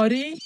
آری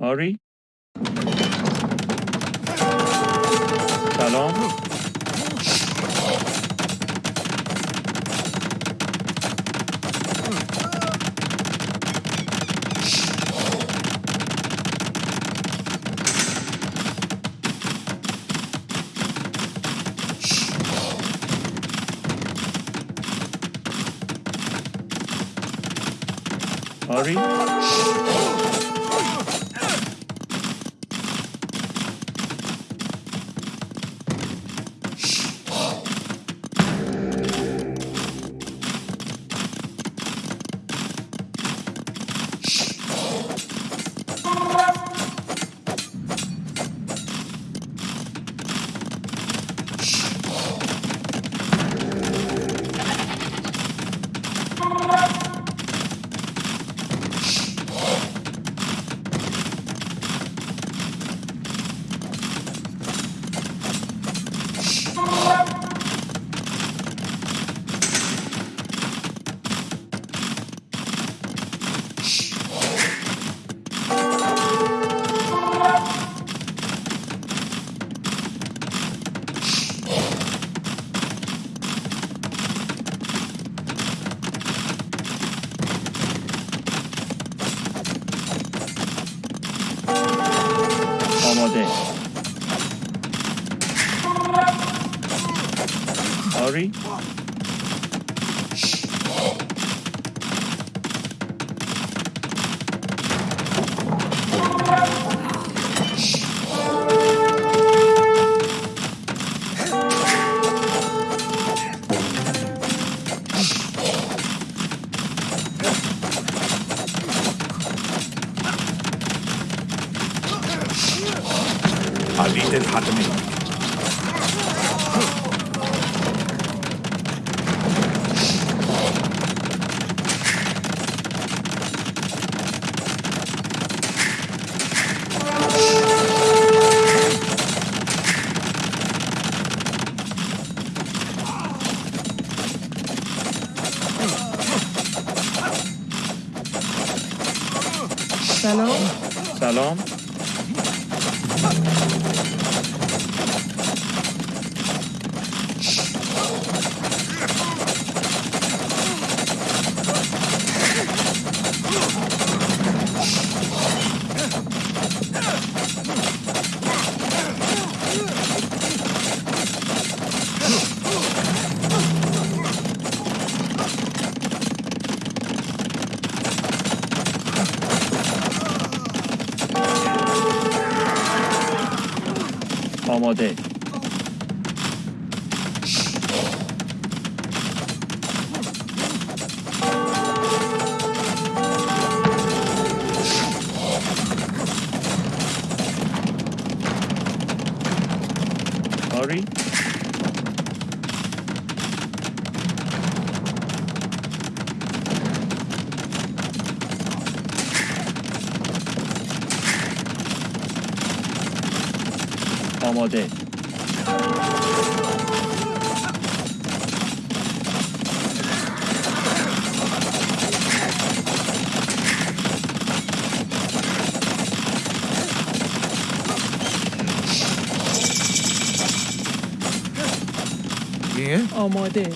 آری سلام آری model. Sorry? A little happening. سلام سلام まで。Sorry? accommodate. Yeah? Oh my dear.